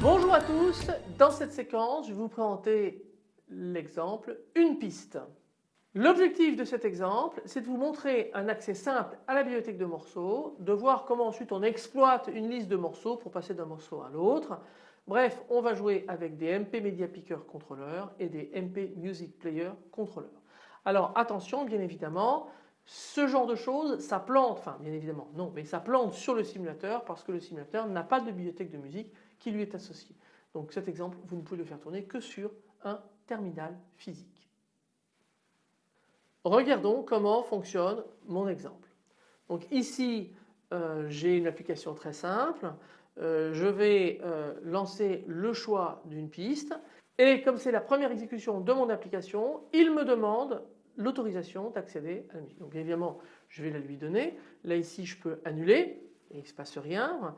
Bonjour à tous, dans cette séquence je vais vous présenter l'exemple une piste. L'objectif de cet exemple c'est de vous montrer un accès simple à la bibliothèque de morceaux, de voir comment ensuite on exploite une liste de morceaux pour passer d'un morceau à l'autre. Bref on va jouer avec des MP Media Picker contrôleurs et des MP Music Player contrôleurs. Alors attention bien évidemment ce genre de choses, ça plante, enfin bien évidemment non, mais ça plante sur le simulateur parce que le simulateur n'a pas de bibliothèque de musique qui lui est associée. Donc cet exemple, vous ne pouvez le faire tourner que sur un terminal physique. Regardons comment fonctionne mon exemple. Donc ici, euh, j'ai une application très simple. Euh, je vais euh, lancer le choix d'une piste et comme c'est la première exécution de mon application, il me demande l'autorisation d'accéder à la musique. Donc évidemment, je vais la lui donner. Là ici, je peux annuler il ne se passe rien.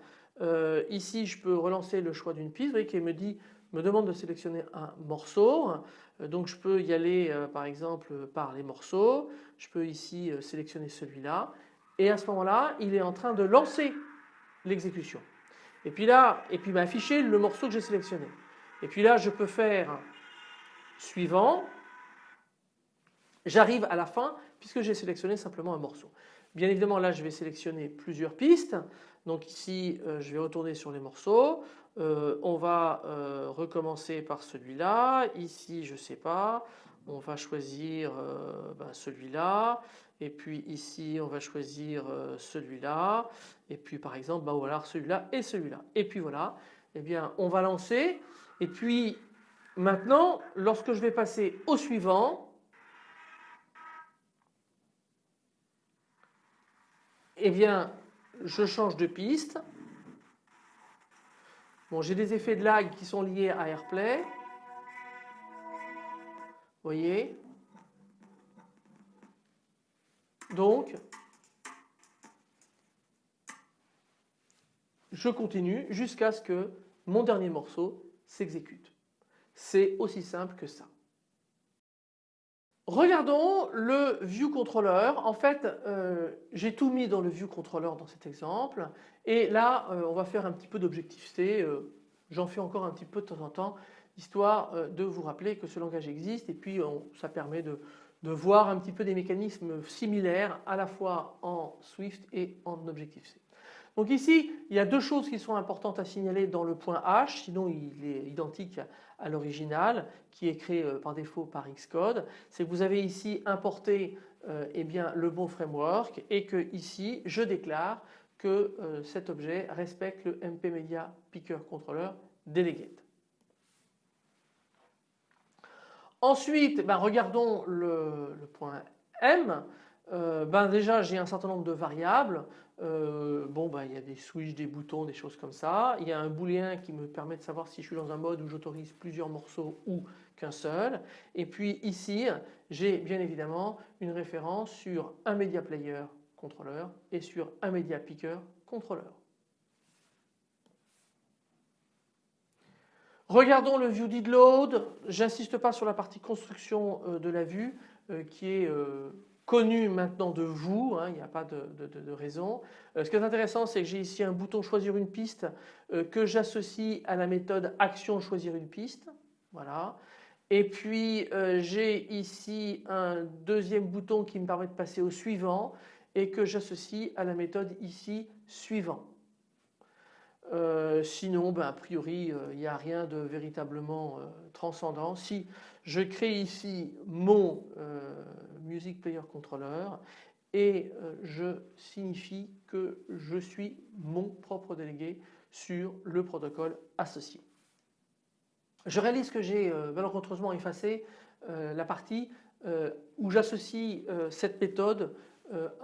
Ici, je peux relancer le choix d'une piste. Vous voyez qu'il me dit, me demande de sélectionner un morceau. Euh, donc je peux y aller euh, par exemple par les morceaux. Je peux ici sélectionner celui-là. Et à ce moment-là, il est en train de lancer l'exécution. Et puis là, et puis m'afficher le morceau que j'ai sélectionné. Et puis là, je peux faire suivant J'arrive à la fin puisque j'ai sélectionné simplement un morceau. Bien évidemment là je vais sélectionner plusieurs pistes. Donc ici euh, je vais retourner sur les morceaux. Euh, on va euh, recommencer par celui-là. Ici je ne sais pas. On va choisir ben, celui-là. Et puis ici on va choisir celui-là. Et puis par exemple ben, voilà celui-là et celui-là. Et puis voilà. Eh bien on va lancer. Et puis maintenant lorsque je vais passer au suivant eh bien je change de piste. Bon, j'ai des effets de lag qui sont liés à AirPlay. Vous voyez? Donc, je continue jusqu'à ce que mon dernier morceau s'exécute. C'est aussi simple que ça. Regardons le View Controller. En fait, euh, j'ai tout mis dans le View Controller dans cet exemple. Et là, euh, on va faire un petit peu d'objectivité. Euh, j'en fais encore un petit peu de temps en temps, histoire de vous rappeler que ce langage existe. Et puis, ça permet de, de, voir un petit peu des mécanismes similaires à la fois en Swift et en Objective-C. Donc ici, il y a deux choses qui sont importantes à signaler dans le point H, sinon il est identique à l'original qui est créé euh, par défaut par Xcode. C'est que vous avez ici importé euh, eh bien, le bon framework et que ici je déclare que euh, cet objet respecte le MP Media Picker Controller Delegate. Ensuite, ben, regardons le, point M. ben déjà j'ai un certain nombre de variables. Euh, bon, bah, il y a des switches, des boutons, des choses comme ça. Il y a un booléen qui me permet de savoir si je suis dans un mode où j'autorise plusieurs morceaux ou qu'un seul. Et puis ici, j'ai bien évidemment une référence sur un media player contrôleur et sur un media picker contrôleur. Regardons le view did. J'insiste pas sur la partie construction euh, de la vue euh, qui est connu maintenant de vous, hein, il n'y a pas de, raison. Euh, ce qui est intéressant c'est que j'ai ici un bouton choisir une piste euh, que j'associe à la méthode action choisir une piste. Voilà. Et puis euh, j'ai ici un deuxième bouton qui me permet de passer au suivant et que j'associe à la méthode ici suivant. sinon, ben, a priori, il n'y a rien de véritablement transcendant. Je crée ici mon Music Player Controller et euh, je signifie que je suis mon propre délégué sur le protocole associé. Je réalise que j'ai euh, malencontreusement effacé euh, la partie où j'associe cette méthode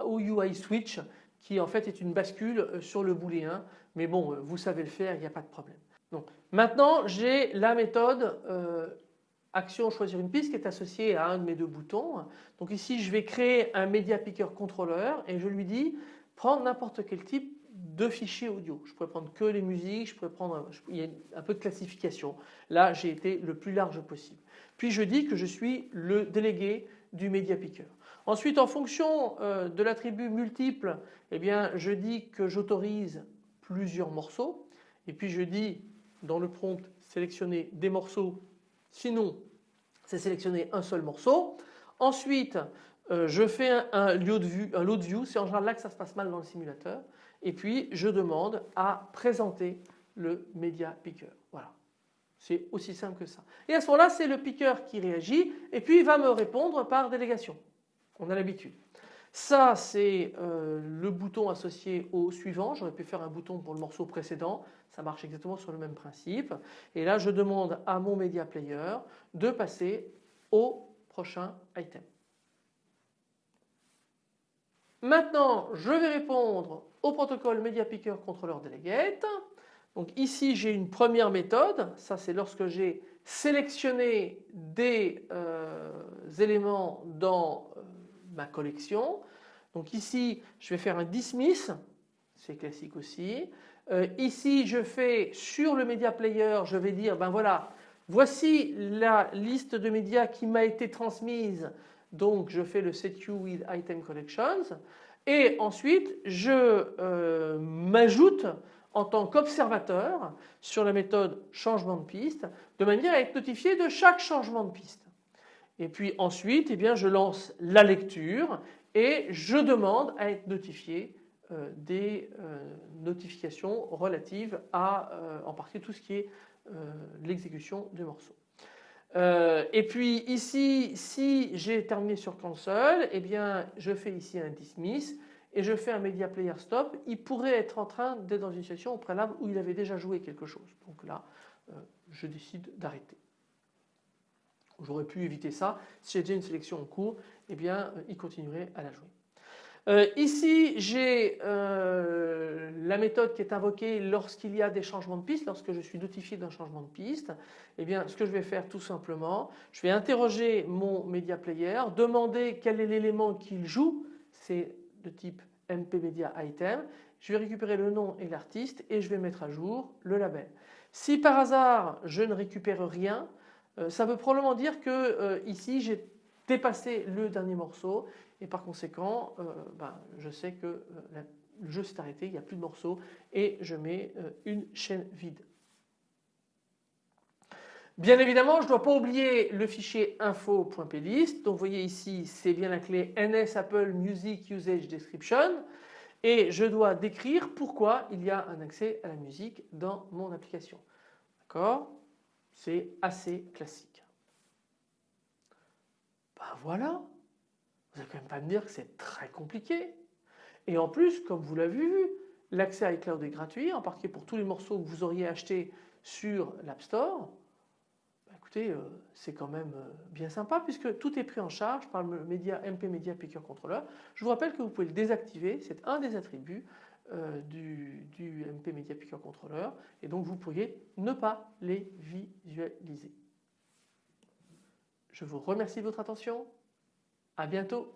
au UI switch qui en fait est une bascule sur le booléen mais bon vous savez le faire il n'y a pas de problème. Donc, maintenant j'ai la méthode action choisir une piste qui est associée à un de mes deux boutons. Donc ici je vais créer un Media Picker Controller et je lui dis prends n'importe quel type de fichiers audio. Je pourrais prendre que les musiques, je pourrais prendre, il y a un peu de classification. Là j'ai été le plus large possible. Puis je dis que je suis le délégué du Media Picker. Ensuite en fonction euh, de l'attribut multiple, eh bien je dis que j'autorise plusieurs morceaux et puis je dis dans le prompt sélectionner des morceaux sinon c'est sélectionner un seul morceau. Ensuite euh, je fais un, lieu de vue, un view, c'est en général là que ça se passe mal dans le simulateur et puis je demande à présenter le Media Picker. Voilà. C'est aussi simple que ça. Et à ce moment-là, c'est le picker qui réagit et puis il va me répondre par délégation. On a l'habitude. Ça, c'est euh, le bouton associé au suivant. J'aurais pu faire un bouton pour le morceau précédent. Ça marche exactement sur le même principe. Et là, je demande à mon Media Player de passer au prochain item. Maintenant, je vais répondre au protocole Media Picker Controller Delegate. Donc ici, j'ai une première méthode. Ça, c'est lorsque j'ai sélectionné des euh, éléments dans euh, ma collection. Donc ici, je vais faire un dismiss, c'est classique aussi. Euh, ici, je fais sur le Media Player, je vais dire, ben voilà, voici la liste de médias qui m'a été transmise. Donc je fais le set you with item collections. Et ensuite, je euh, m'ajoute en tant qu'observateur sur la méthode changement de piste de manière à être notifié de chaque changement de piste. Et puis ensuite, eh bien, je lance la lecture et je demande à être notifié euh, des euh, notifications relatives à euh, en partie tout ce qui est l'exécution du morceau. et puis ici, si j'ai terminé sur console, eh bien, je fais ici un dismiss et je fais un media player stop. Il pourrait être en train d'être dans une situation au préalable où il avait déjà joué quelque chose. Donc là, je décide d'arrêter. J'aurais pu éviter ça. Si j'ai déjà une sélection en cours, eh bien, euh, il continuerait à la jouer. Euh, ici, j'ai euh, la méthode qui est invoquée lorsqu'il y a des changements de piste, lorsque je suis notifié d'un changement de piste. Eh bien, ce que je vais faire tout simplement, je vais interroger mon media player, demander quel est l'élément qu'il joue, c'est de type MP Media Item. Je vais récupérer le nom et l'artiste et je vais mettre à jour le label. Si par hasard je ne récupère rien, euh, ça veut probablement dire que euh, ici j'ai dépassé le dernier morceau et par conséquent euh, ben, je sais que le jeu s'est arrêté, il n'y a plus de morceaux et je mets une chaîne vide. Bien évidemment, je ne dois pas oublier le fichier info.plist. Donc vous voyez ici, c'est bien la clé NS Apple Music Usage Description. Et je dois décrire pourquoi il y a un accès à la musique dans mon application. D'accord? C'est assez classique. Ben voilà, vous n'allez quand même pas me dire que c'est très compliqué. Et en plus, comme vous l'avez vu, l'accès à iCloud est gratuit, en particulier pour tous les morceaux que vous auriez achetés sur l'App Store. Ben écoutez, euh, c'est quand même euh, bien sympa puisque tout est pris en charge par le MP Media Picker Controller. Je vous rappelle que vous pouvez le désactiver, c'est un des attributs euh, du, MP Media Picker Controller et donc vous pourriez ne pas les visualiser. Je vous remercie de votre attention. À bientôt.